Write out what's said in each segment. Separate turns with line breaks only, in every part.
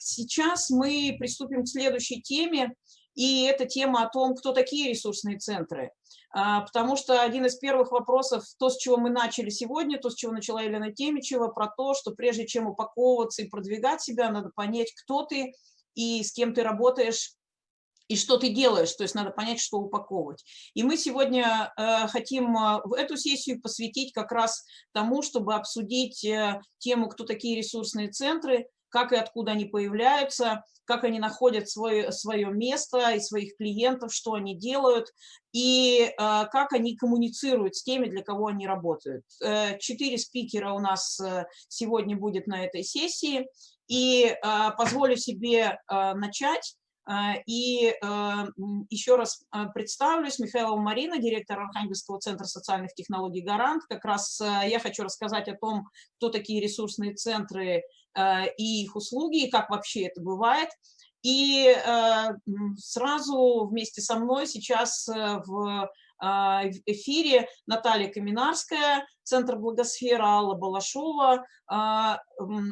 сейчас мы приступим к следующей теме, и это тема о том, кто такие ресурсные центры. А, потому что один из первых вопросов, то, с чего мы начали сегодня, то, с чего начала Елена Темичева, про то, что прежде чем упаковываться и продвигать себя, надо понять, кто ты и с кем ты работаешь, и что ты делаешь, то есть надо понять, что упаковывать. И мы сегодня э, хотим э, в эту сессию посвятить как раз тому, чтобы обсудить э, тему, кто такие ресурсные центры, как и откуда они появляются, как они находят свое, свое место и своих клиентов, что они делают, и э, как они коммуницируют с теми, для кого они работают. Э, четыре спикера у нас э, сегодня будет на этой сессии, и э, позволю себе э, начать а, и а, еще раз а, представлюсь, Михайлова Марина, директор Архангельского центра социальных технологий «Гарант». Как раз я хочу рассказать о том, кто такие ресурсные центры и их услуги, и как вообще это бывает. И сразу вместе со мной сейчас а, в эфире Наталья Каминарская, Центр Благосфера, Алла Балашова, а,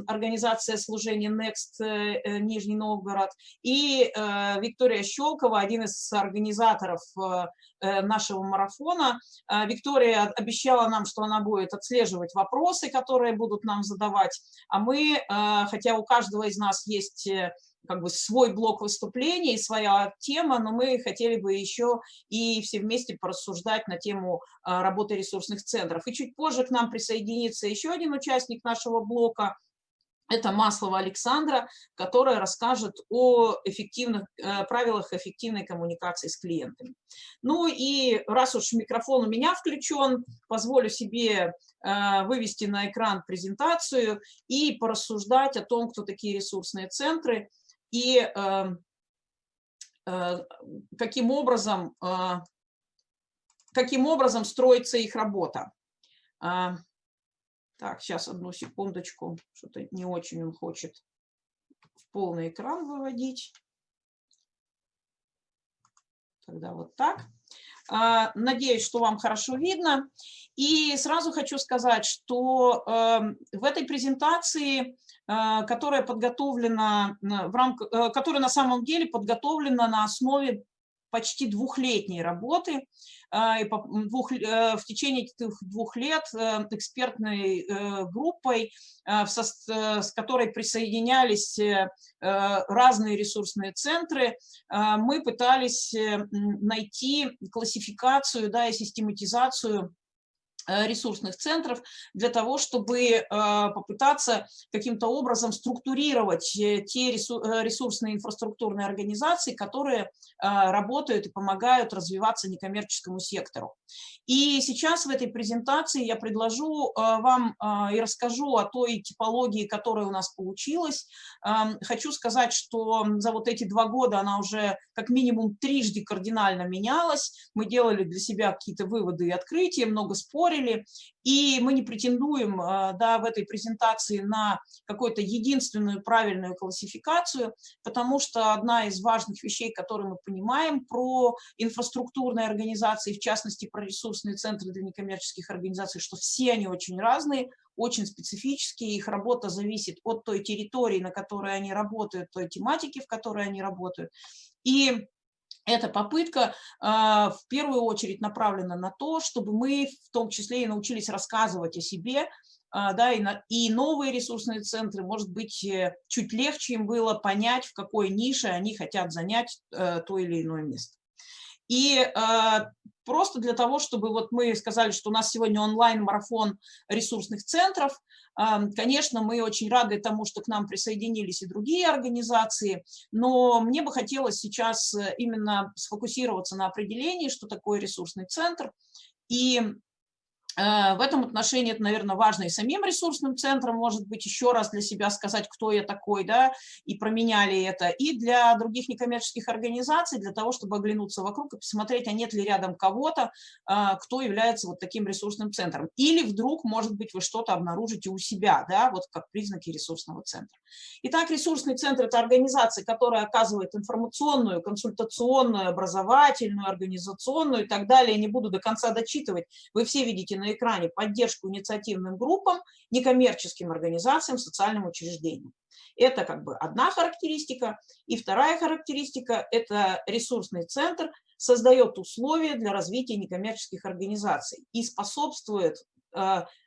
организация служения Next э, э, Нижний Новгород и э, Виктория Щелкова, один из организаторов нашего марафона. А, Виктория обещала нам, что она будет отслеживать вопросы, которые будут нам задавать, а мы, хотя у каждого из нас есть как бы свой блок выступлений, своя тема, но мы хотели бы еще и все вместе порассуждать на тему а, работы ресурсных центров. И чуть позже к нам присоединится еще один участник нашего блока, это Маслова Александра, которая расскажет о эффективных э, правилах эффективной коммуникации с клиентами. Ну и раз уж микрофон у меня включен, позволю себе э, вывести на экран презентацию и порассуждать о том, кто такие ресурсные центры, и эм, э, каким образом, э, каким образом строится их работа. А, так, сейчас одну секундочку, что-то не очень он хочет в полный экран выводить. Тогда вот так. А, надеюсь, что вам хорошо видно. И сразу хочу сказать, что эм, в этой презентации которая подготовлена, в рамках, э, которая на самом деле подготовлена на основе почти двухлетней работы. Э, и двух, в течение этих двух лет экспертной группой, с которой присоединялись разные ресурсные центры, мы пытались найти классификацию да, и систематизацию Э, ресурсных центров для того, чтобы э, попытаться каким-то образом структурировать э, те ресурсные инфраструктурные организации, которые работают и помогают развиваться некоммерческому сектору. И сейчас в этой презентации я предложу вам и расскажу о той типологии, которая у нас получилась. Эм, хочу сказать, что за вот эти два года она уже как минимум трижды кардинально менялась. Мы делали для себя какие-то выводы и открытия, много спорили, спорили, и мы не претендуем а, да, в этой презентации на какую-то единственную правильную классификацию, потому что одна из важных вещей, которые мы понимаем про инфраструктурные организации, в частности про ресурсные центры для некоммерческих организаций, что все они очень разные, очень специфические, их работа зависит от той территории, на которой они работают, той тематики, в которой они работают. И эта попытка а, в первую очередь направлена на то, чтобы мы в том числе и научились рассказывать о себе, а, да, и, на, и новые ресурсные центры, может быть, э, чуть легче им было понять, в какой нише они хотят занять э, то или иное место. И а, просто для того, чтобы вот мы сказали, что у нас сегодня онлайн-марафон ресурсных центров, Конечно, мы очень рады тому, что к нам присоединились и другие организации, но мне бы хотелось сейчас э, именно сфокусироваться на определении, что такое ресурсный центр, и в этом отношении это, наверное, важно и самим ресурсным центром, может быть, еще раз для себя сказать, кто я такой, да, и променяли это, и для других некоммерческих организаций, для того, чтобы оглянуться вокруг и посмотреть, а нет ли рядом кого-то, э, кто является вот таким ресурсным центром. Или вдруг, может быть, вы что-то обнаружите у себя, да, вот как признаки ресурсного центра. Итак, ресурсный центр – это организация, которая оказывает информационную, консультационную, образовательную, организационную и так далее. Не буду до конца дочитывать. Вы все видите на экране поддержку инициативным группам, некоммерческим организациям, социальным учреждениям. Это как бы одна характеристика. И вторая характеристика – это ресурсный центр создает условия для развития некоммерческих организаций и способствует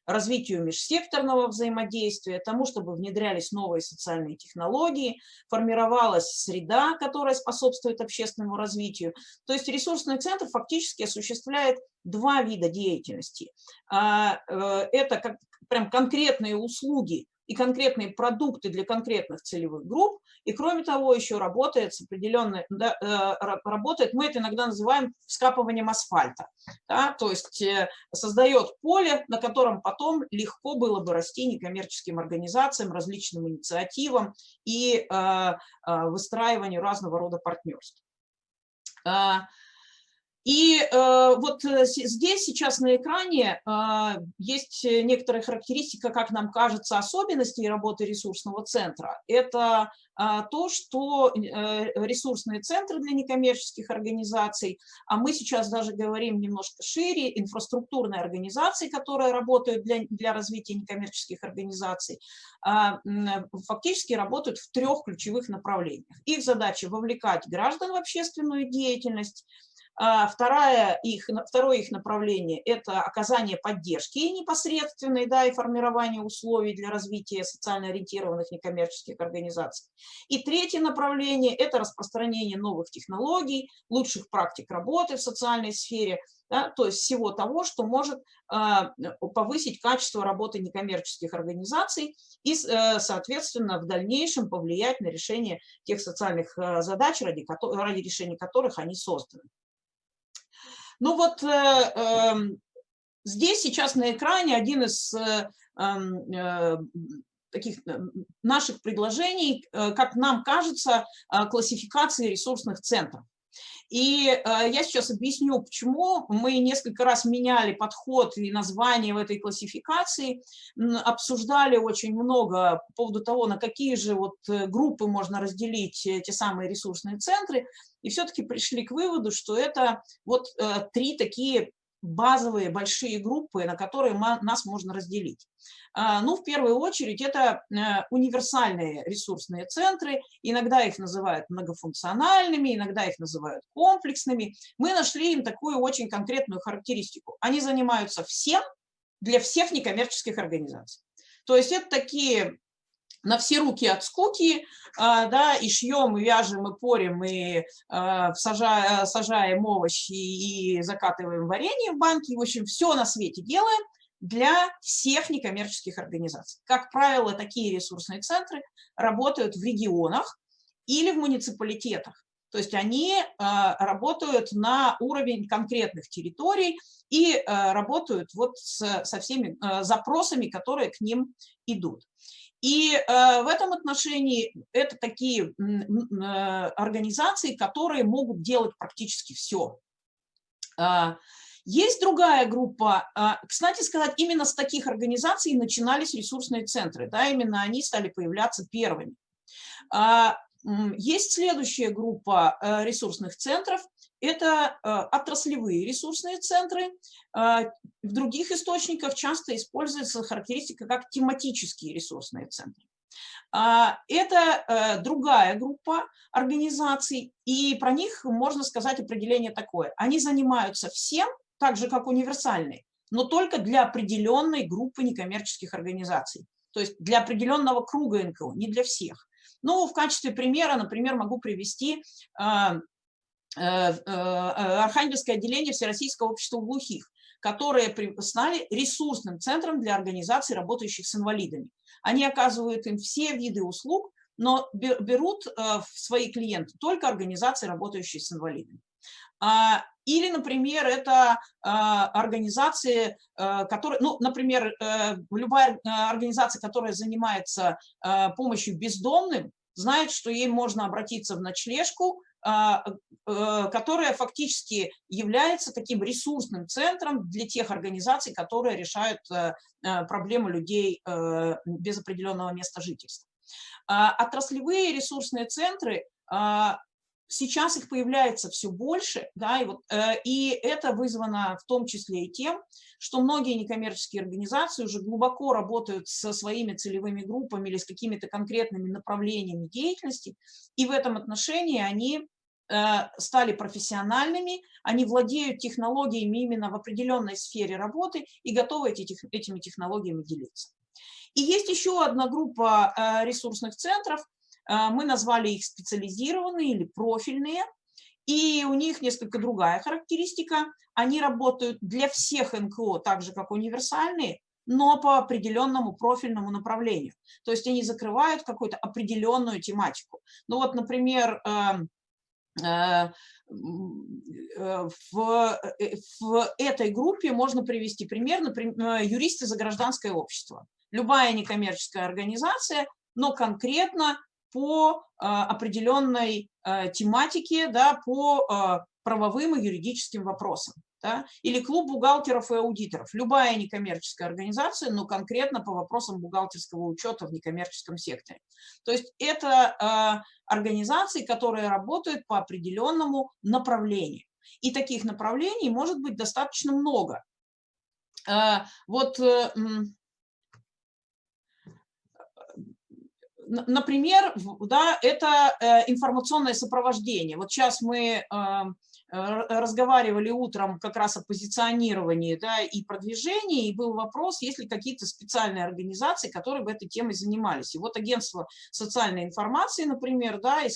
развитию межсекторного взаимодействия, тому, чтобы внедрялись новые социальные технологии, формировалась среда, которая способствует общественному развитию. То есть ресурсный центр фактически осуществляет два вида деятельности. А, э, это как прям конкретные услуги и конкретные продукты для конкретных целевых групп, и кроме того еще работает с определенной, да, э, работает, мы это иногда называем скапыванием асфальта, да, то есть э, создает поле, на котором потом легко было бы расти некоммерческим организациям, различным инициативам и э, выстраиванию разного рода партнерств. И э, вот э, здесь сейчас на экране э, есть некоторая характеристика, как нам кажется, особенностей работы ресурсного центра. Это э, то, что э, ресурсные центры для некоммерческих организаций, а мы сейчас даже говорим немножко шире, инфраструктурные организации, которые работают для, для развития некоммерческих организаций, э, фактически работают в трех ключевых направлениях. Их задача вовлекать граждан в общественную деятельность, второе их, второе их направление – это оказание поддержки непосредственной да, и формирование условий для развития социально ориентированных некоммерческих организаций. И третье направление – это распространение новых технологий, лучших практик работы в социальной сфере, да, то есть всего того, что может а, повысить качество работы некоммерческих организаций и, э, соответственно, в дальнейшем повлиять на решение тех социальных э, задач, ради, ради решения которых они созданы. Ну вот э, эм, здесь сейчас на экране один из э, эм, э, таких наших предложений, как нам кажется, классификации ресурсных центров. И э, я сейчас объясню, почему. Мы несколько раз меняли подход и название в этой классификации, обсуждали очень много по поводу того, на какие же вот э, группы можно разделить те самые ресурсные центры, и все-таки пришли к выводу, что это вот э, три такие базовые большие группы, на которые нас можно разделить. А, ну, в первую очередь, это э, универсальные ресурсные центры, иногда их называют многофункциональными, иногда их называют комплексными. Мы нашли им такую очень конкретную характеристику. Они занимаются всем для всех некоммерческих организаций. То есть это такие на все руки от скуки, а, да, и шьем, и вяжем, и порим, и а, сажаем, сажаем овощи и закатываем варенье в банки. В общем, все на свете делаем для всех некоммерческих организаций. Как правило, такие ресурсные центры работают в регионах или в муниципалитетах. То есть они а, работают на уровень конкретных территорий и работают вот с, со всеми запросами, которые к ним идут. И э, в этом отношении это такие э, организации, которые могут делать практически все. А, есть другая группа, а, кстати сказать, именно с таких организаций начинались ресурсные центры, да, именно они стали появляться первыми. А, есть следующая группа э, ресурсных центров, это э, отраслевые ресурсные центры. Э, в других источниках часто используется характеристика как тематические ресурсные центры. А, это другая группа организаций, и про них можно сказать определение такое. Они занимаются всем, так же как универсальные, но только для определенной группы некоммерческих организаций, то есть для определенного круга НКО, не для всех. Ну, в качестве примера, например, могу привести э, э, Архангельское отделение Всероссийского общества глухих, которые стали ресурсным центром для организаций, работающих с инвалидами. Они оказывают им все виды услуг, но берут э, в свои клиенты только организации, работающие с инвалидами. А, или, например, это организации, которые, ну, например, э, любая организация, которая занимается помощью бездомным, знает, что ей можно обратиться в ночлежку, э, которая фактически является таким ресурсным центром для тех организаций, которые решают э, проблемы людей без определенного места жительства. Отраслевые ресурсные центры сейчас их появляется все больше, да, и, вот, э, и это вызвано в том числе и тем, что многие некоммерческие организации уже глубоко работают со своими целевыми группами или с какими-то конкретными направлениями деятельности, и в этом отношении они э, стали профессиональными, они владеют технологиями именно в определенной сфере работы и готовы эти, этими технологиями делиться. И есть еще одна группа э, ресурсных центров, мы назвали их специализированные или профильные, и у них несколько другая характеристика. Они работают для всех НКО, так же как универсальные, но по определенному профильному направлению. То есть они закрывают какую-то определенную тематику. Ну вот, например, эм, э, э, в, э, в этой группе можно привести пример, например, юристы за гражданское общество. Любая некоммерческая организация, но конкретно по а, определенной а, тематике, да, по а, правовым и юридическим вопросам. Да? Или клуб бухгалтеров и аудиторов. Любая некоммерческая организация, но конкретно по вопросам бухгалтерского учета в некоммерческом секторе. То есть это э, организации, которые работают по определенному направлению. И таких направлений может быть достаточно много. Э, вот э, например, да, это э, информационное сопровождение. Вот сейчас мы эм, разговаривали утром как раз о позиционировании да, и продвижении, и был вопрос, есть ли какие-то специальные организации, которые бы этой темой занимались. И вот агентство социальной информации, например, да, э,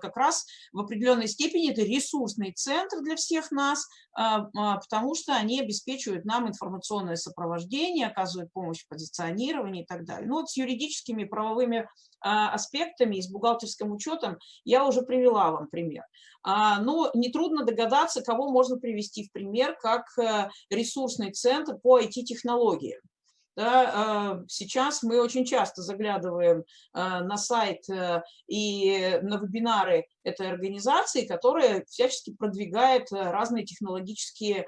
как раз в определенной степени это ресурсный центр для всех нас, потому что они обеспечивают нам информационное сопровождение, оказывают помощь в позиционировании и так далее. Ну вот с юридическими правовыми аспектами и с бухгалтерским учетом я уже привела вам пример. Но нетрудно догадаться, кого можно привести в пример как э, ресурсный центр по IT-технологиям. Да, э, сейчас мы очень часто заглядываем э, на сайт э, и на вебинары этой организации, которая всячески продвигает разные технологические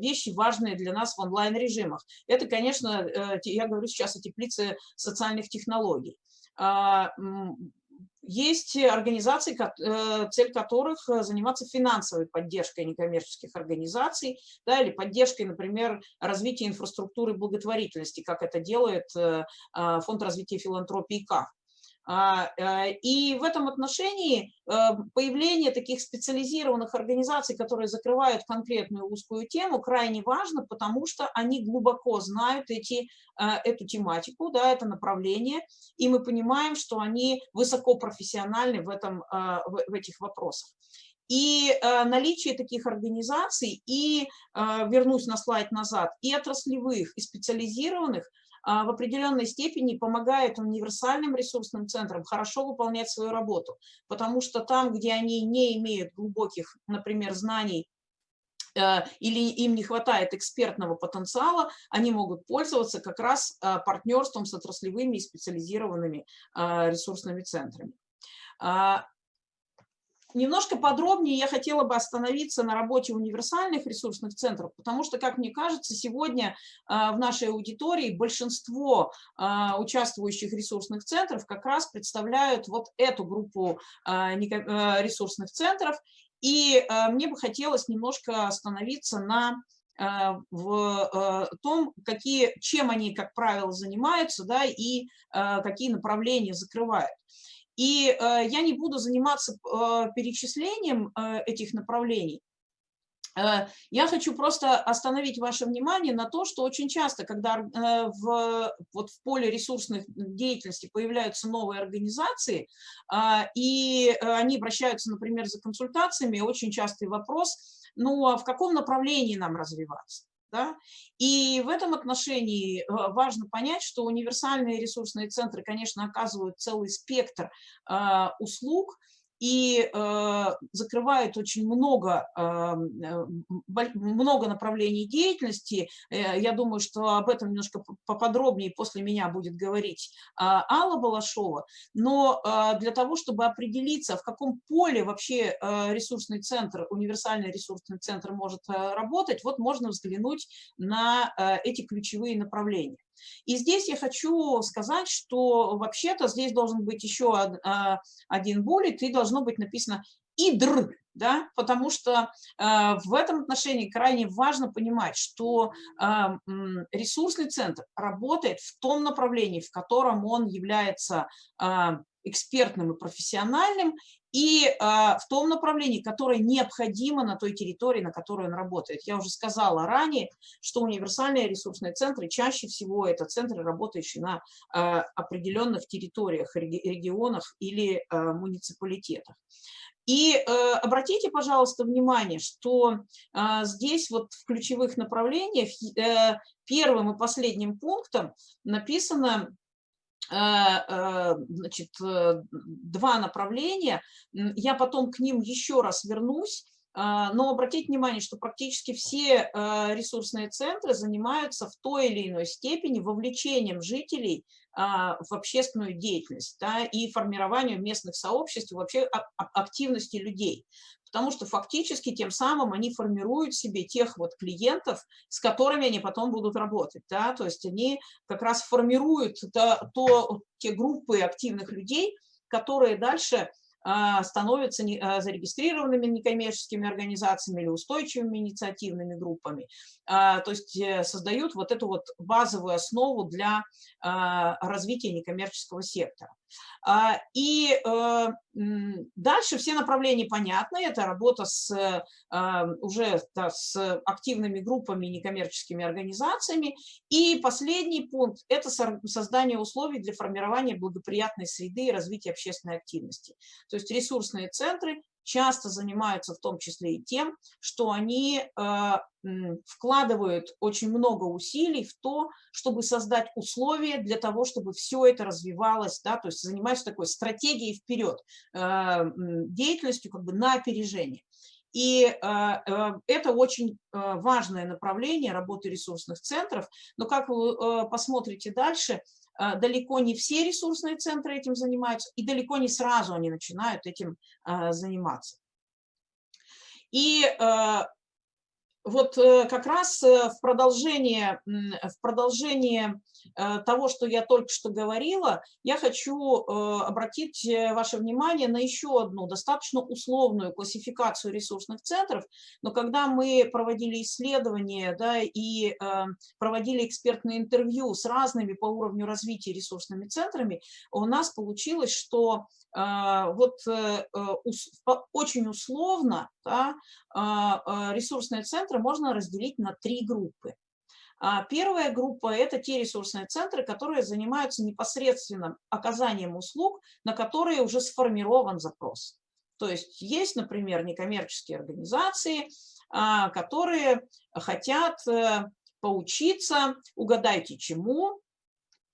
вещи, важные для нас в онлайн-режимах. Это, конечно, я говорю сейчас о теплице социальных технологий. Есть организации, э, цель которых э, заниматься финансовой поддержкой некоммерческих организаций, да, или поддержкой, например, развития инфраструктуры благотворительности, как это делает э, Фонд развития филантропии КАФ. А, э, и в этом отношении э, появление таких специализированных организаций, которые закрывают конкретную узкую тему, крайне важно, потому что они глубоко знают эти, э, эту тематику, да, это направление, и мы понимаем, что они высокопрофессиональны в, этом, в этих вопросах. И э, наличие таких организаций, и, э, вернусь на слайд назад, и отраслевых, и специализированных – в определенной степени помогает универсальным ресурсным центрам хорошо выполнять свою работу, потому что там, где они не имеют глубоких, например, знаний э, или им не хватает экспертного потенциала, они могут пользоваться как раз э, партнерством с отраслевыми и специализированными э, ресурсными центрами. Немножко подробнее я хотела бы остановиться на работе универсальных ресурсных центров, потому что, как мне кажется, сегодня а, в нашей аудитории большинство а, участвующих ресурсных центров как раз представляют вот эту группу а, ресурсных центров. И мне бы хотелось немножко остановиться на в том, какие, чем они, как правило, занимаются да, и какие направления закрывают. И э, я не буду заниматься э, перечислением э, этих направлений. Я хочу просто остановить ваше внимание на то, что очень часто, когда в, вот в поле ресурсных деятельности появляются новые организации, и они обращаются, например, за консультациями, очень частый вопрос, ну а в каком направлении нам развиваться? Да? И в этом отношении э, важно понять, что универсальные ресурсные центры, конечно, оказывают целый спектр а, услуг, и э, закрывает очень много, э, много направлений деятельности. Э, я думаю, что об этом немножко поподробнее после меня будет говорить э, Алла Балашова. Но э, для того, чтобы определиться, в каком поле вообще э, ресурсный центр, универсальный ресурсный центр может э, работать, вот можно взглянуть на э, эти ключевые направления. И здесь я хочу сказать, что вообще-то здесь должен быть еще а, один буллет, и должно быть написано «идр», да, потому что э, в этом отношении крайне важно понимать, что э, ресурсный центр работает в том направлении, в котором он является экспертным и профессиональным, и э, в том направлении, которое необходимо на той территории, на которой он работает. Я уже сказала ранее, что универсальные ресурсные центры чаще всего это центры, работающие на э, определенных территориях, регионах или э, муниципалитетах. И э, обратите, пожалуйста, внимание, что э, здесь вот в ключевых направлениях э, первым и последним пунктом написано значит, э, два направления. Я потом к ним еще раз вернусь. Но обратите внимание, что практически все ресурсные центры занимаются в той или иной степени вовлечением жителей а, в общественную деятельность да, и формированию местных сообществ, вообще активности людей. Потому что фактически тем самым они формируют себе тех вот клиентов, с которыми они потом будут работать. Да? То есть они как раз формируют то, то, те группы активных людей, которые дальше а, становятся а, зарегистрированными некоммерческими организациями или устойчивыми инициативными группами. А, то есть э, создают вот эту вот базовую основу для развития некоммерческого сектора. И э, дальше все направления понятны. Это работа с, уже да, с активными группами, некоммерческими организациями. И последний пункт – это создание условий для формирования благоприятной среды и развития общественной активности. То есть ресурсные центры часто занимаются в том числе и тем, что они э, вкладывают очень много усилий в то, чтобы создать условия для того, чтобы все это развивалось, да, то есть занимаются такой стратегией вперед, э, деятельностью как бы на опережение. И э, это очень важное направление работы ресурсных центров, но как вы посмотрите дальше, далеко не все ресурсные центры этим занимаются, и далеко не сразу они начинают этим а, заниматься. И а, вот э, как раз э, в продолжение, в продолжение того, что я только что говорила, я хочу обратить ваше внимание на еще одну достаточно условную классификацию ресурсных центров, но когда мы проводили исследования да, и проводили экспертные интервью с разными по уровню развития ресурсными центрами, у нас получилось, что вот очень условно да, ресурсные центры можно разделить на три группы. А, первая группа – это те ресурсные центры, которые занимаются непосредственно оказанием услуг, на которые уже сформирован запрос. То есть есть, например, некоммерческие организации, а, которые хотят э, поучиться, угадайте чему,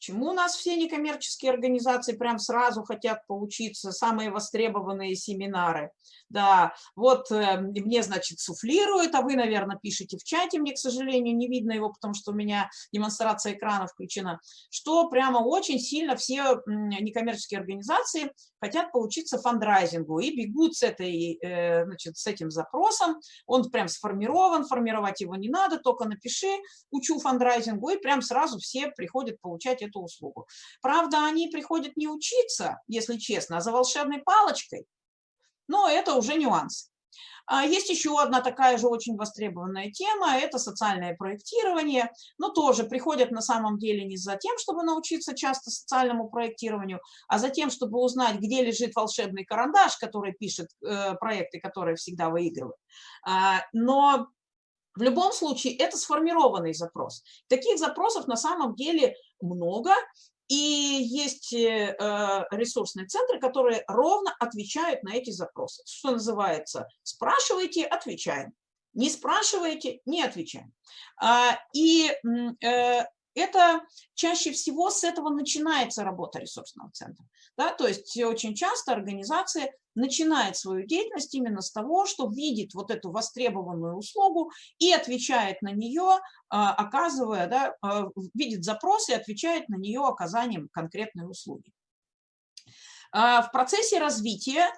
Чему у нас все некоммерческие организации прям сразу хотят поучиться, самые востребованные семинары? Да, вот э, мне, значит, суфлируют, а вы, наверное, пишете в чате, мне, к сожалению, не видно его, потому что у меня демонстрация экрана включена, что прямо очень сильно все некоммерческие организации хотят поучиться фандрайзингу и бегут с, этой, э, значит, с этим запросом, он прям сформирован, формировать его не надо, только напиши, учу фандрайзингу, и прям сразу все приходят получать эту услугу. Правда, они приходят не учиться, если честно, а за волшебной палочкой, но это уже нюанс. А есть еще одна такая же очень востребованная тема, это социальное проектирование. Но тоже приходят на самом деле не за тем, чтобы научиться часто социальному проектированию, а за тем, чтобы узнать, где лежит волшебный карандаш, который пишет э, проекты, которые всегда выигрывают. А, но в любом случае это сформированный запрос. Таких запросов на самом деле много, и есть э, э, ресурсные центры, которые ровно отвечают на эти запросы. Что называется, спрашивайте, отвечаем. Не спрашиваете, не отвечаем. А, и э, это чаще всего с этого начинается работа ресурсного центра. Да? То есть очень часто организация начинает свою деятельность именно с того, что видит вот эту востребованную услугу и отвечает на нее, а, оказывая, да, а, видит запрос и отвечает на нее оказанием конкретной услуги. А, в процессе развития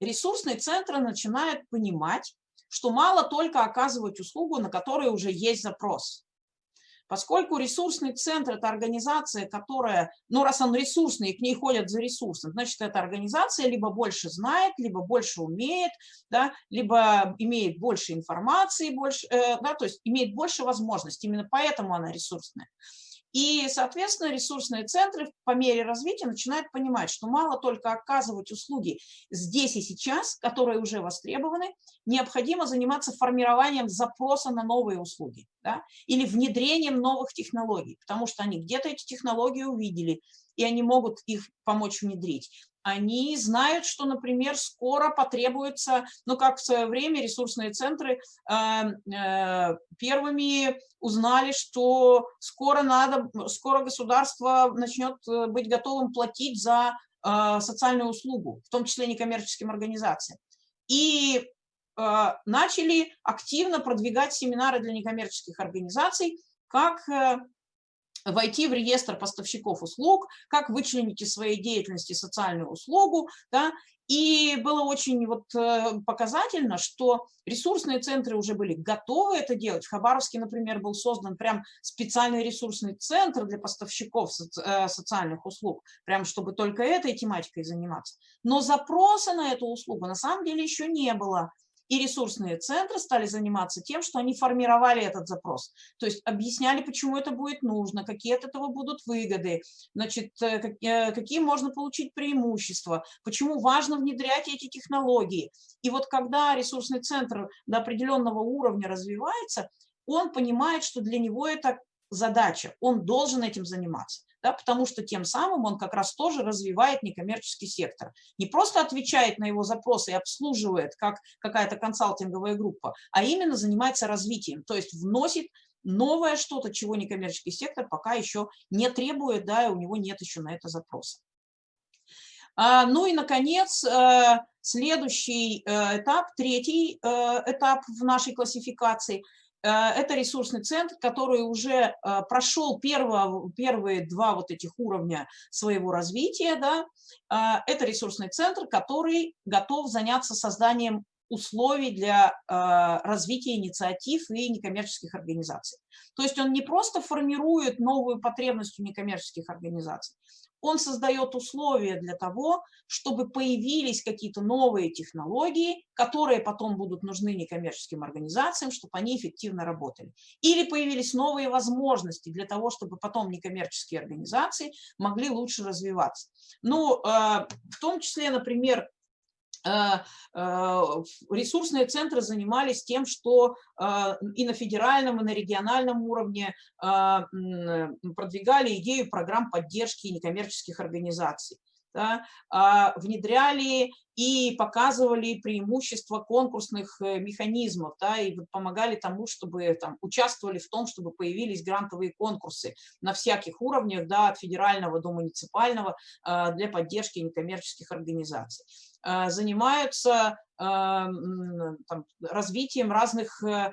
ресурсные центры начинают понимать, что мало только оказывать услугу, на которой уже есть запрос. Поскольку ресурсный центр – это организация, которая, ну, раз он ресурсный, к ней ходят за ресурсом, значит, эта организация либо больше знает, либо больше умеет, да, либо имеет больше информации, больше, э, да, то есть имеет больше возможностей. Именно поэтому она ресурсная. И, соответственно, ресурсные центры по мере развития начинают понимать, что мало только оказывать услуги здесь и сейчас, которые уже востребованы, необходимо заниматься формированием запроса на новые услуги да, или внедрением новых технологий, потому что они где-то эти технологии увидели, и они могут их помочь внедрить они знают, что, например, скоро потребуется, ну, как в свое время ресурсные центры э, э, первыми узнали, что скоро надо, скоро государство начнет э, быть готовым платить за э, социальную услугу, в том числе некоммерческим организациям. И э, начали активно продвигать семинары для некоммерческих организаций, как э, войти в реестр поставщиков услуг, как вычленить из своей деятельности социальную услугу, да, и было очень вот э, показательно, что ресурсные центры уже были готовы это делать. В Хабаровске, например, был создан прям специальный ресурсный центр для поставщиков э, социальных услуг, прям чтобы только этой тематикой заниматься. Но запроса на эту услугу на самом деле еще не было. И ресурсные центры стали заниматься тем, что они формировали этот запрос. То есть объясняли, почему это будет нужно, какие от этого будут выгоды, значит, э, э, какие можно получить преимущества, почему важно внедрять эти технологии. И вот когда ресурсный центр до определенного уровня развивается, он понимает, что для него это задача, он должен этим заниматься да, потому что тем самым он как раз тоже развивает некоммерческий сектор. Не просто отвечает на его запросы и обслуживает, как какая-то консалтинговая группа, а именно занимается развитием, то есть вносит новое что-то, чего некоммерческий сектор пока еще не требует, да, и у него нет еще на это запроса. А, ну и, наконец, э, следующий э, этап, третий э, этап в нашей классификации – это ресурсный центр, который уже э, прошел первого, первые два вот этих уровня своего развития. Да? Э, это ресурсный центр, который готов заняться созданием условий для развития инициатив и некоммерческих организаций. То есть он не просто формирует новую потребность у некоммерческих организаций, он создает условия для того, чтобы появились какие-то новые технологии, которые потом будут нужны некоммерческим организациям, чтобы они эффективно работали. Или появились новые возможности для того, чтобы потом некоммерческие организации могли лучше развиваться. Ну, э, в том числе, например, ресурсные центры занимались тем, что э, и на федеральном, и на региональном уровне продвигали идею программ поддержки некоммерческих организаций. Да, а, внедряли и показывали преимущества конкурсных механизмов, да, и помогали тому, чтобы там, участвовали в том, чтобы появились грантовые конкурсы на всяких уровнях, да, от федерального до муниципального, для поддержки некоммерческих организаций. Э, занимаются э, там, развитием разных э,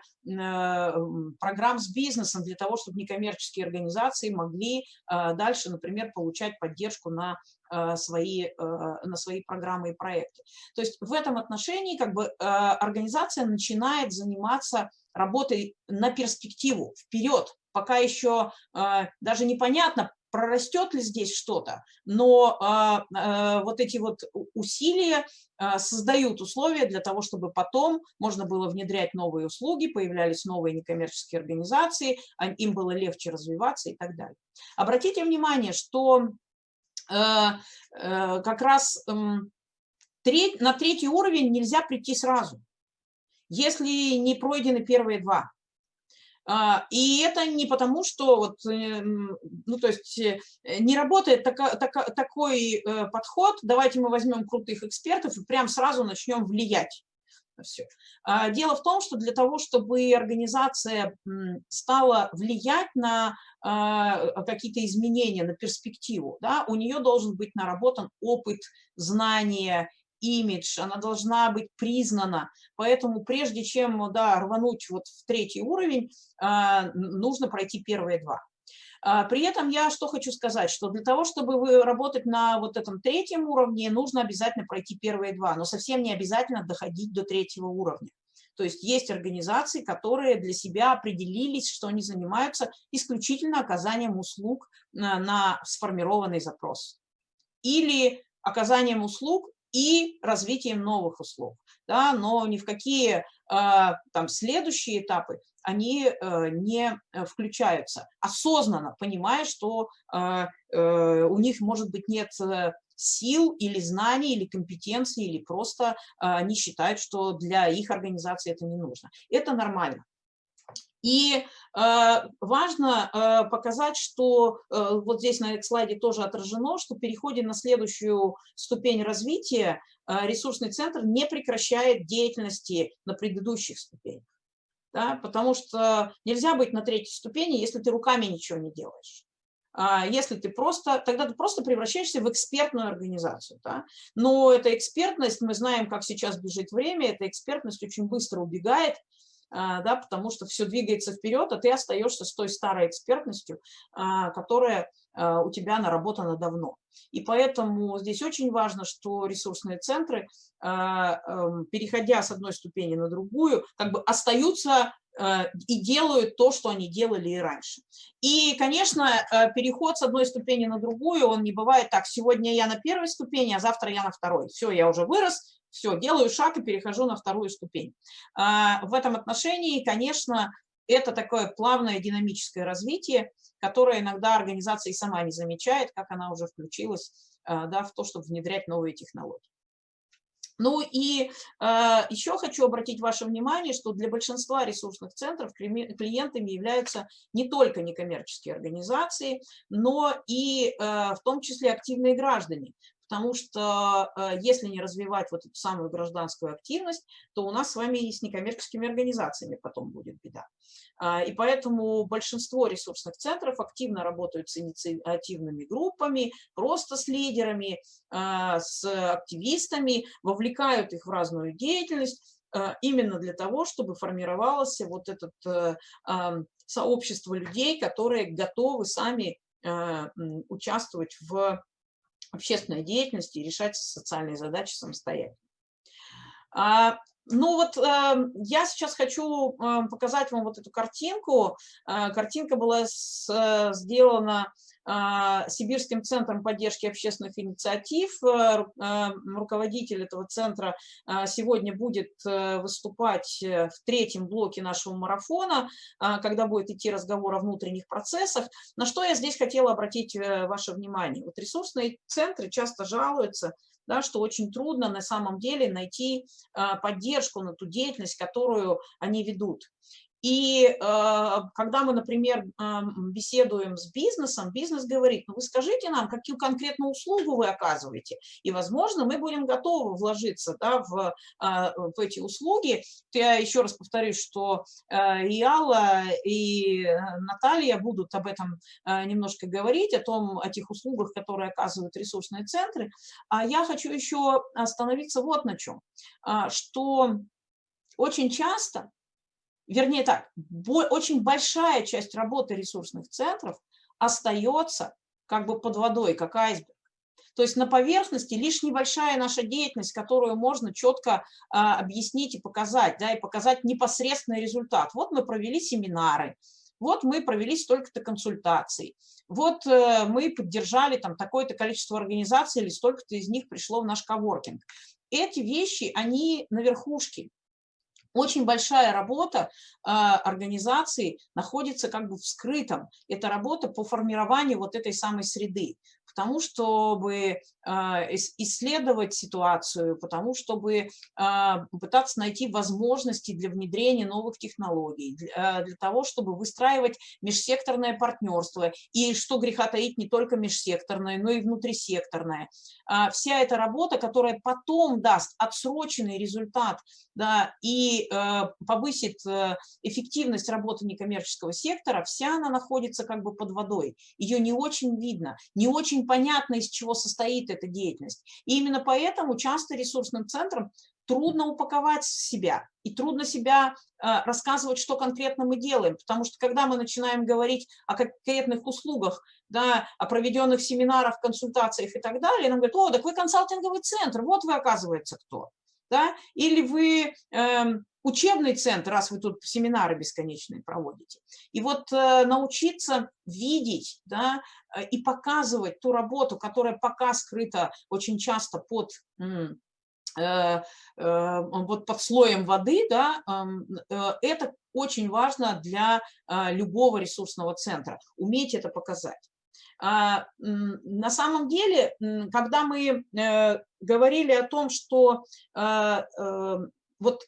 программ с бизнесом для того, чтобы некоммерческие организации могли дальше, например, получать поддержку на свои, на свои программы и проекты. То есть в этом отношении как бы организация начинает заниматься работой на перспективу, вперед, пока еще даже непонятно, прорастет ли здесь что-то, но а, а, вот эти вот усилия а, создают условия для того, чтобы потом можно было внедрять новые услуги, появлялись новые некоммерческие организации, им было легче развиваться и так далее. Обратите внимание, что как раз на третий уровень нельзя прийти сразу, если не пройдены первые два. А, и это не потому, что вот, эм, ну, то есть э, не работает така, така, такой э, подход, давайте мы возьмем крутых экспертов и прям сразу начнем влиять. Все. А, дело в том, что для того, чтобы организация стала влиять на а, какие-то изменения, на перспективу, да, у нее должен быть наработан опыт, знания, имидж, она должна быть признана. Поэтому прежде чем да, рвануть вот в третий уровень, а, нужно пройти первые два. А, при этом я что хочу сказать, что для того, чтобы вы работать на вот этом третьем уровне, нужно обязательно пройти первые два, но совсем не обязательно доходить до третьего уровня. То есть есть организации, которые для себя определились, что они занимаются исключительно оказанием услуг на, на сформированный запрос. Или оказанием услуг и развитием новых услуг. Да, но ни в какие а, там, следующие этапы они э, не э, включаются, осознанно понимая, что э, у них, может быть, нет сил или знаний, или компетенций, или просто они считают, что для их организации это не нужно. Это нормально. И э, важно э, показать, что э, вот здесь на слайде тоже отражено, что переходе на следующую ступень развития ресурсный центр не прекращает деятельности на предыдущих ступенях. Да, потому что нельзя быть на третьей ступени, если ты руками ничего не делаешь. А если ты просто, тогда ты просто превращаешься в экспертную организацию. Да? Но эта экспертность, мы знаем, как сейчас бежит время, эта экспертность очень быстро убегает, да, потому что все двигается вперед, а ты остаешься с той старой экспертностью, а, которая а, у тебя наработана давно. И поэтому здесь очень важно, что ресурсные центры, эм, переходя с одной ступени на другую, как бы остаются и делают то, что они делали и раньше. И, конечно, э, переход с одной ступени на другую, он не бывает так, сегодня я на первой ступени, а завтра я на второй. Все, я уже вырос, все, делаю шаг и перехожу на вторую ступень. А, в этом отношении, конечно, это такое плавное динамическое развитие, которое иногда организация и сама не замечает, как она уже включилась а, да, в то, чтобы внедрять новые технологии. Ну и э, еще хочу обратить ваше внимание, что для большинства ресурсных центров клиентами являются не только некоммерческие организации, но и э, в том числе активные граждане потому что э, если не развивать вот эту самую гражданскую активность, то у нас с вами и с некоммерческими организациями потом будет беда. А, и поэтому большинство ресурсных центров активно работают с инициативными группами, просто с лидерами, а, с активистами, вовлекают их в разную деятельность, а, именно для того, чтобы формировалось вот это э, сообщество людей, которые готовы сами участвовать в общественной деятельности и решать социальные задачи самостоятельно. А, ну вот э, я сейчас хочу э, показать вам вот эту картинку. Э, картинка была сделана а, Сибирским центром поддержки общественных инициатив. Э, э, руководитель этого центра а, сегодня будет э, выступать в третьем блоке нашего марафона, а, когда будет идти разговор о внутренних процессах. На что я здесь хотела обратить ваше внимание. Вот ресурсные центры часто жалуются, да, что очень трудно на самом деле найти поддержку на ту деятельность, которую они ведут. И э, когда мы, например, беседуем с бизнесом, бизнес говорит, ну вы скажите нам, какую конкретную услугу вы оказываете, и, возможно, мы будем готовы вложиться да, в, а, в эти услуги. Я еще раз повторюсь, что э, и Алла, и Наталья будут об этом э, немножко говорить, о том, о тех услугах, которые оказывают ресурсные центры. А я хочу еще остановиться вот на чем, а, что очень часто вернее так, очень большая часть работы ресурсных центров остается как бы под водой, как айсберг. То есть на поверхности лишь небольшая наша деятельность, которую можно четко а, объяснить и показать, да, и показать непосредственный результат. Вот мы провели семинары, вот мы провели столько-то консультаций, вот э, мы поддержали там такое-то количество организаций или столько-то из них пришло в наш коворкинг. Эти вещи, они на верхушке, очень большая работа а, организации находится как бы в скрытом. Это работа по формированию вот этой самой среды потому чтобы а, исследовать ситуацию, потому чтобы а, пытаться найти возможности для внедрения новых технологий, для того, чтобы выстраивать межсекторное партнерство. И что греха таить, не только межсекторное, но и внутрисекторное. Вся эта работа, которая потом даст отсроченный результат да, и повысит эффективность работы некоммерческого сектора, вся она находится как бы под водой. Ее не очень видно, не очень понятно, из чего состоит эта деятельность. И именно поэтому часто ресурсным центрам трудно упаковать себя и трудно себя э, рассказывать, что конкретно мы делаем, потому что когда мы начинаем говорить о конкретных услугах, да, о проведенных семинарах, консультациях и так далее, нам говорят, о, так вы консалтинговый центр, вот вы оказывается кто. Да, или вы э, учебный центр, раз вы тут семинары бесконечные проводите. И вот э, научиться видеть да, э, и показывать ту работу, которая пока скрыта очень часто под э, вот под слоем воды, да, это очень важно для любого ресурсного центра, уметь это показать. А, на самом деле, когда мы говорили о том, что вот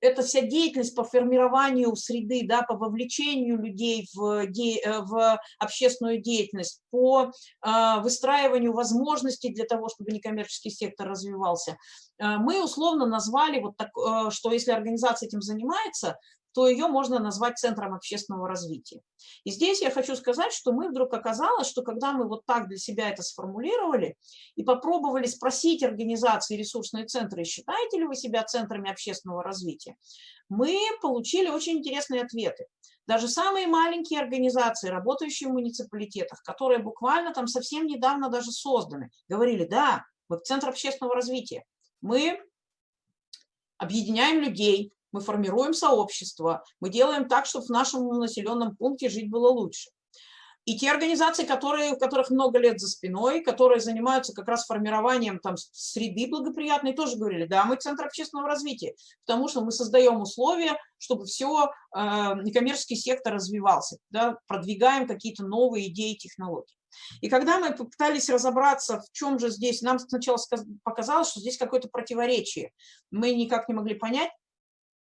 эта вся деятельность по формированию среды, да, по вовлечению людей в, де, э, в общественную деятельность, по э, выстраиванию возможностей для того, чтобы некоммерческий сектор развивался, э, мы условно назвали, вот так, э, что если организация этим занимается, то ее можно назвать центром общественного развития. И здесь я хочу сказать, что мы вдруг оказалось, что когда мы вот так для себя это сформулировали и попробовали спросить организации ресурсные центры, считаете ли вы себя центрами общественного развития, мы получили очень интересные ответы. Даже самые маленькие организации, работающие в муниципалитетах, которые буквально там совсем недавно даже созданы, говорили, да, мы в Центр общественного развития, мы объединяем людей, мы формируем сообщество, мы делаем так, чтобы в нашем населенном пункте жить было лучше. И те организации, которые, у которых много лет за спиной, которые занимаются как раз формированием там, среды благоприятной, тоже говорили, да, мы центр общественного развития, потому что мы создаем условия, чтобы все, э, некоммерческий сектор развивался, да, продвигаем какие-то новые идеи, технологии. И когда мы попытались разобраться, в чем же здесь, нам сначала показалось, что здесь какое-то противоречие. Мы никак не могли понять,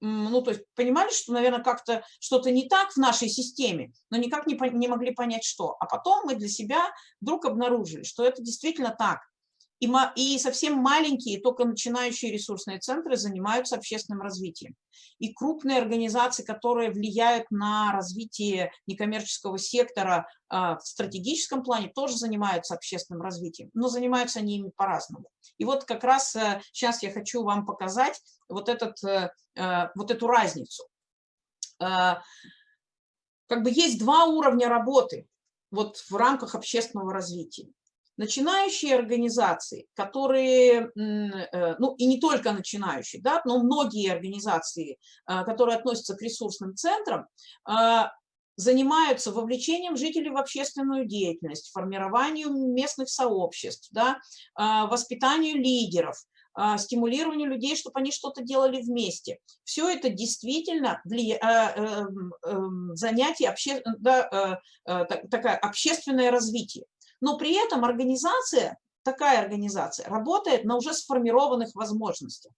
ну, то есть понимали, что, наверное, как-то что-то не так в нашей системе, но никак не, не могли понять, что. А потом мы для себя вдруг обнаружили, что это действительно так. И, совсем маленькие, только начинающие ресурсные центры занимаются общественным развитием. И крупные организации, которые влияют на развитие некоммерческого сектора а, в стратегическом плане, тоже занимаются общественным развитием, но занимаются они ими по-разному. И вот как раз сейчас э, я хочу вам показать вот, этот, э, э, вот эту разницу. Как бы есть два уровня работы вот в рамках общественного развития начинающие организации, которые, э, ну и не только начинающие, да, но многие организации, э, которые относятся к ресурсным центрам, э, занимаются вовлечением жителей в общественную деятельность, формированию местных сообществ, да, воспитанию лидеров, стимулированию людей, чтобы они что-то делали вместе. Все это действительно занятие, обще, да, такое общественное развитие но при этом организация, такая организация, работает на уже сформированных возможностях.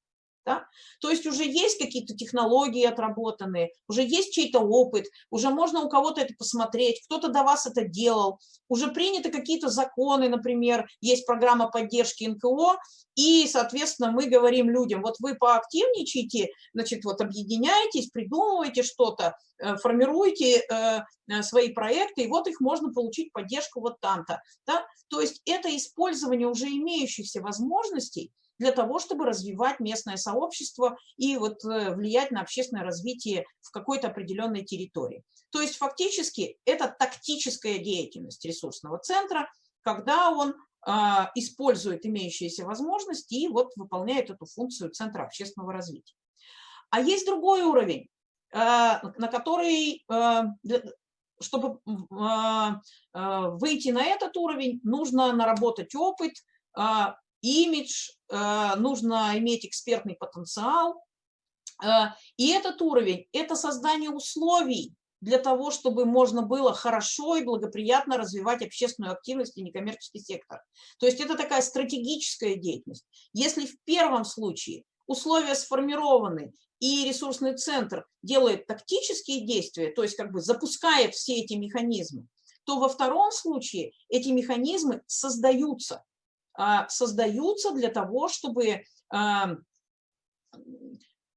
Да? То есть уже есть какие-то технологии отработанные, уже есть чей-то опыт, уже можно у кого-то это посмотреть, кто-то до вас это делал, уже приняты какие-то законы, например, есть программа поддержки НКО, и, соответственно, мы говорим людям, вот вы поактивничайте, значит, вот объединяйтесь, придумывайте что-то, э, формируйте э, э, свои проекты, и вот их можно получить поддержку вот там-то. Да? То есть это использование уже имеющихся возможностей, для того, чтобы развивать местное сообщество и вот э, влиять на общественное развитие в какой-то определенной территории. То есть фактически это тактическая деятельность ресурсного центра, когда он а, использует имеющиеся возможности и вот выполняет эту функцию Центра общественного развития. А есть другой уровень, а, на который, а, чтобы выйти на этот уровень, нужно наработать опыт, имидж, э, нужно иметь экспертный потенциал. Э, и этот уровень – это создание условий для того, чтобы можно было хорошо и благоприятно развивать общественную активность и некоммерческий сектор. То есть это такая стратегическая деятельность. Если в первом случае условия сформированы, и ресурсный центр делает тактические действия, то есть как бы запускает все эти механизмы, то во втором случае эти механизмы создаются. А, создаются для того, чтобы а,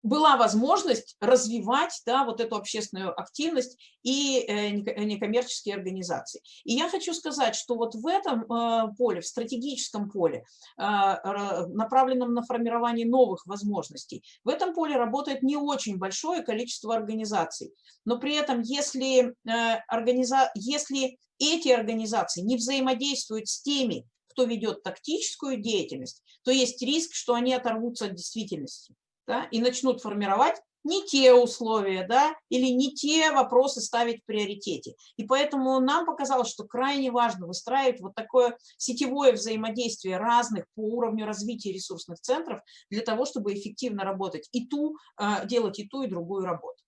была возможность развивать да, вот эту общественную активность и э, некоммерческие организации. И я хочу сказать, что вот в этом э, поле, в стратегическом поле, а, направленном на формирование новых возможностей, в этом поле работает не очень большое количество организаций. Но при этом, если, э, организа... если эти организации не взаимодействуют с теми, кто ведет тактическую деятельность, то есть риск, что они оторвутся от действительности. да, и начнут формировать не те условия, да, или не те вопросы ставить в приоритете. И поэтому нам показалось, что крайне важно выстраивать вот такое сетевое взаимодействие разных по уровню развития ресурсных центров для того, чтобы эффективно работать и ту, а, делать и ту, и другую работу.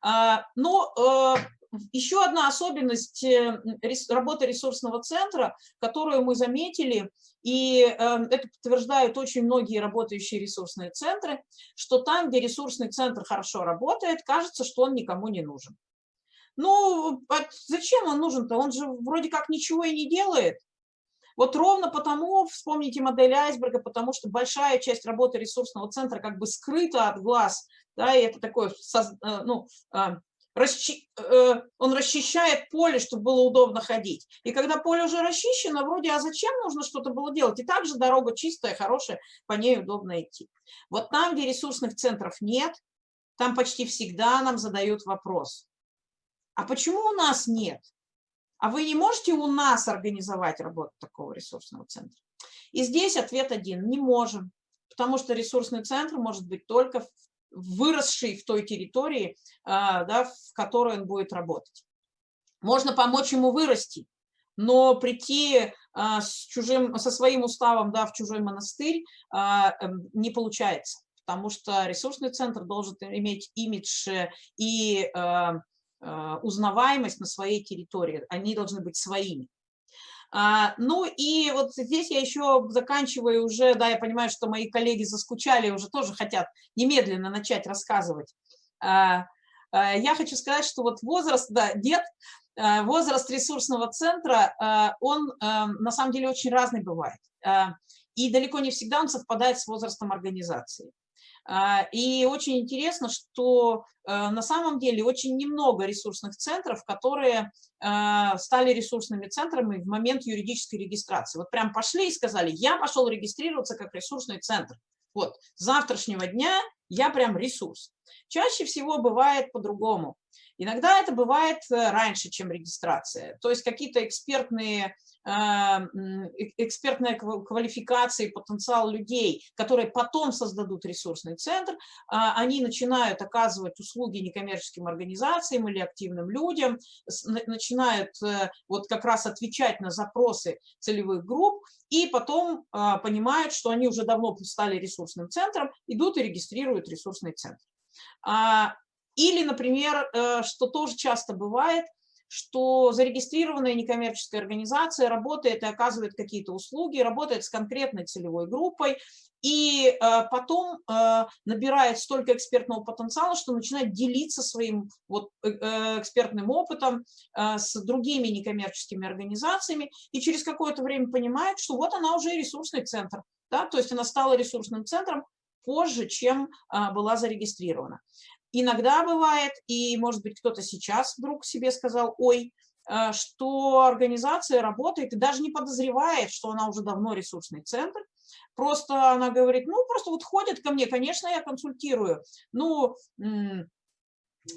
А, но э, еще одна особенность э, работы ресурсного центра, которую мы заметили, и эм, это подтверждают очень многие работающие ресурсные центры, что там, где ресурсный центр хорошо работает, кажется, что он никому не нужен. Ну, зачем он нужен-то? Он же вроде как ничего и не делает. Вот ровно потому, вспомните модель айсберга, потому что большая часть работы ресурсного центра как бы скрыта от глаз, да, и это такое, э, ну, а, э, он расчищает поле, чтобы было удобно ходить. И когда поле уже расчищено, вроде, а зачем нужно что-то было делать? И также дорога чистая, хорошая, по ней удобно идти. Вот там, где ресурсных центров нет, там почти всегда нам задают вопрос. А почему у нас нет? А вы не можете у нас организовать работу такого ресурсного центра? И здесь ответ один – не можем, потому что ресурсный центр может быть только в выросший в той территории, а, да, в которой он будет работать. Можно помочь ему вырасти, но прийти а, с чужим, со своим уставом да, в чужой монастырь а, эм, не получается, потому что ресурсный центр должен иметь имидж и узнаваемость на своей территории, они должны быть своими. А, ну и вот здесь я еще заканчиваю уже, да, я понимаю, что мои коллеги заскучали, уже тоже хотят немедленно начать рассказывать. А, а, я хочу сказать, что вот возраст, да, дед, возраст ресурсного центра, он на самом деле очень разный бывает. И далеко не всегда он совпадает с возрастом организации. А, и очень интересно, что э, на самом деле очень немного ресурсных центров, которые а, стали ресурсными центрами в момент юридической регистрации. Вот прям пошли и сказали, я пошел регистрироваться как ресурсный центр. Вот, с завтрашнего дня я прям ресурс. Чаще всего бывает по-другому. Иногда это бывает э, раньше, чем регистрация. То есть какие-то экспертные а, экспертная квалификация и потенциал людей, которые потом создадут ресурсный центр, а, они начинают оказывать услуги некоммерческим организациям или активным людям, начинают э, вот как раз отвечать на запросы целевых групп, и потом а, понимают, что они уже давно стали ресурсным центром, идут и регистрируют ресурсный центр. Или, например, э, что тоже часто бывает, что зарегистрированная некоммерческая организация работает и оказывает какие-то услуги, работает с конкретной целевой группой, и э, потом э, набирает столько экспертного потенциала, что начинает делиться своим вот, экспертным опытом с другими некоммерческими организациями, и через какое-то время понимает, что вот она уже ресурсный центр, да, то есть она стала ресурсным центром позже, чем была зарегистрирована. Иногда бывает, и, может быть, кто-то сейчас вдруг себе сказал, ой, э, что организация работает и даже не подозревает, что она уже давно ресурсный центр. Просто она говорит, ну, просто вот ходит ко мне, конечно, я консультирую. Ну,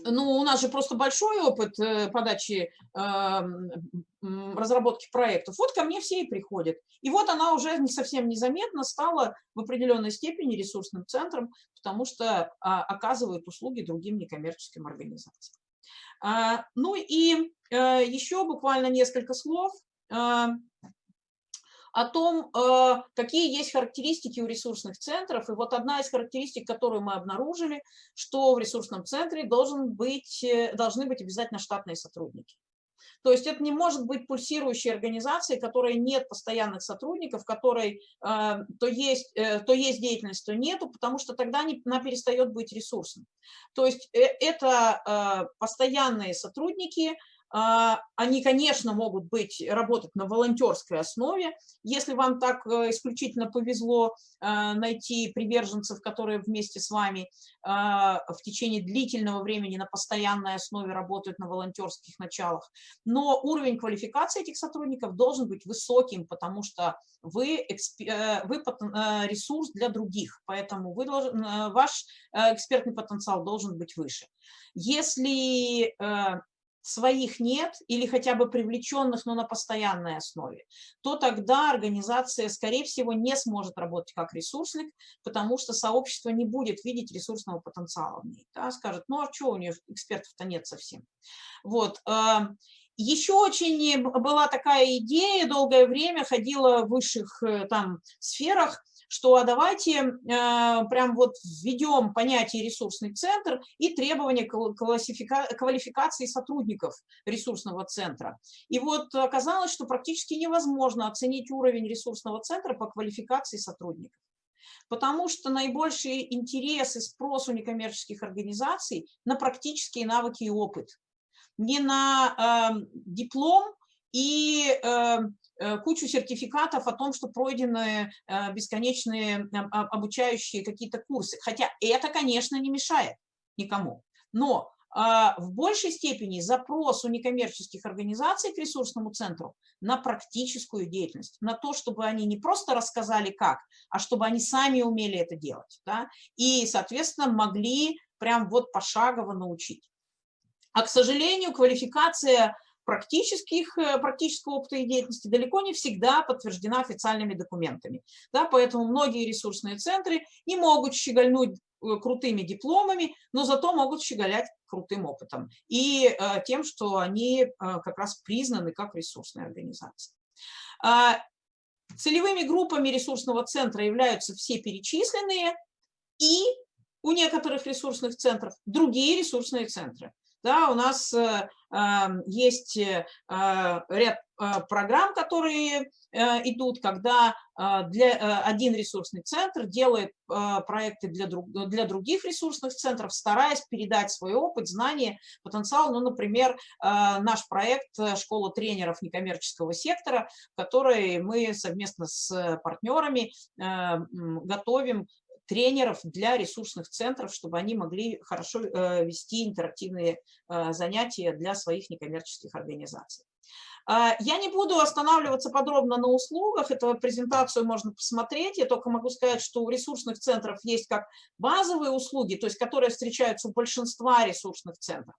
ну, у нас же просто большой опыт э, подачи, разработки проектов. Вот ко мне все и приходят. И вот она уже не совсем незаметно стала в определенной степени ресурсным центром, потому что а, оказывает услуги другим некоммерческим организациям. А, ну и э, еще буквально несколько слов а, о том, э, какие есть характеристики у ресурсных центров. И вот одна из характеристик, которую мы обнаружили, что в ресурсном центре должен быть, э, должны быть обязательно штатные сотрудники. То есть это не может быть пульсирующей организацией, которой нет постоянных сотрудников, которой э, то, есть, э, то есть деятельность, то нету, потому что тогда не, она перестает быть ресурсом. То есть э, это э, постоянные сотрудники, они, конечно, могут быть, работать на волонтерской основе. Если вам так э, исключительно повезло э, найти приверженцев, которые вместе с вами а, в течение длительного времени на постоянной основе работают на волонтерских началах. Но уровень квалификации этих сотрудников должен быть высоким, потому что вы, э, вы ресурс для других, поэтому вы должен, ваш экспертный потенциал должен быть выше. Если своих нет или хотя бы привлеченных, но на постоянной основе, то тогда организация, скорее всего, не сможет работать как ресурсник, потому что сообщество не будет видеть ресурсного потенциала в ней. Да, скажет, ну а что, у нее экспертов-то нет совсем. Вот. Эм, еще очень была такая идея, долгое время ходила в высших э, там сферах, что а давайте э, прям вот введем понятие ресурсный центр и требования квалификации сотрудников ресурсного центра. И вот оказалось, что практически невозможно оценить уровень ресурсного центра по квалификации сотрудников. Потому что наибольший интерес и спрос у некоммерческих организаций на практические навыки и опыт. Не на э, диплом и э, кучу сертификатов о том, что пройдены э, бесконечные обучающие какие-то курсы. Хотя это, конечно, не мешает никому. Но а, в большей степени запрос у некоммерческих организаций к ресурсному центру на практическую деятельность, на то, чтобы они не просто рассказали как, а чтобы они сами умели это делать. Да? И, соответственно, могли прям вот пошагово научить. А, к сожалению, квалификация практических, э, практического опыта и деятельности далеко не всегда подтверждена официальными документами. Да, поэтому многие ресурсные центры не могут щегольнуть э, крутыми дипломами, но зато могут щеголять крутым опытом и э, тем, что они как раз признаны как ресурсные организации. Э, целевыми группами ресурсного центра являются все перечисленные и у некоторых ресурсных центров другие ресурсные центры. Да, у нас э, есть э, а, ряд программ, которые э, идут, когда для, один ресурсный центр делает проекты для, друг, для других ресурсных центров, стараясь передать свой опыт, знания, потенциал. Ну, например, наш проект «Школа тренеров некоммерческого сектора», который мы совместно с партнерами готовим тренеров для ресурсных центров, чтобы они могли хорошо э, вести интерактивные э, занятия для своих некоммерческих организаций. А, я не буду останавливаться подробно на услугах, эту презентацию можно посмотреть, я только могу сказать, что у ресурсных центров есть как базовые услуги, то есть которые встречаются у большинства ресурсных центров,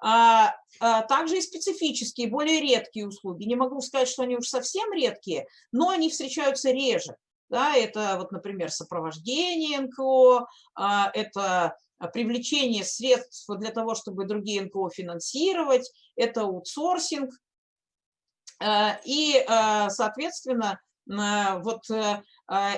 а, а также и специфические, более редкие услуги. Не могу сказать, что они уж совсем редкие, но они встречаются реже. Да, это, вот, например, сопровождение НКО, а, это привлечение средств для того, чтобы другие НКО финансировать, это аутсорсинг. А, и, а, соответственно, вот э,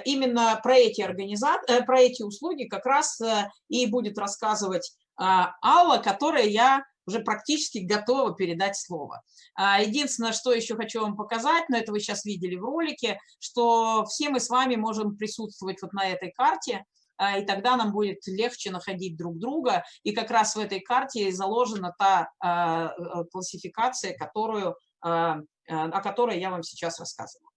именно про эти, организации, э, про эти услуги как раз э, и будет рассказывать Алла, которая я уже практически готова передать слово. А, единственное, что еще хочу вам показать, но это вы сейчас видели в ролике, что все мы с вами можем присутствовать вот на этой карте, а, и тогда нам будет легче находить друг друга. И как раз в этой карте заложена та а, классификация, которую, о которой я вам сейчас рассказывала.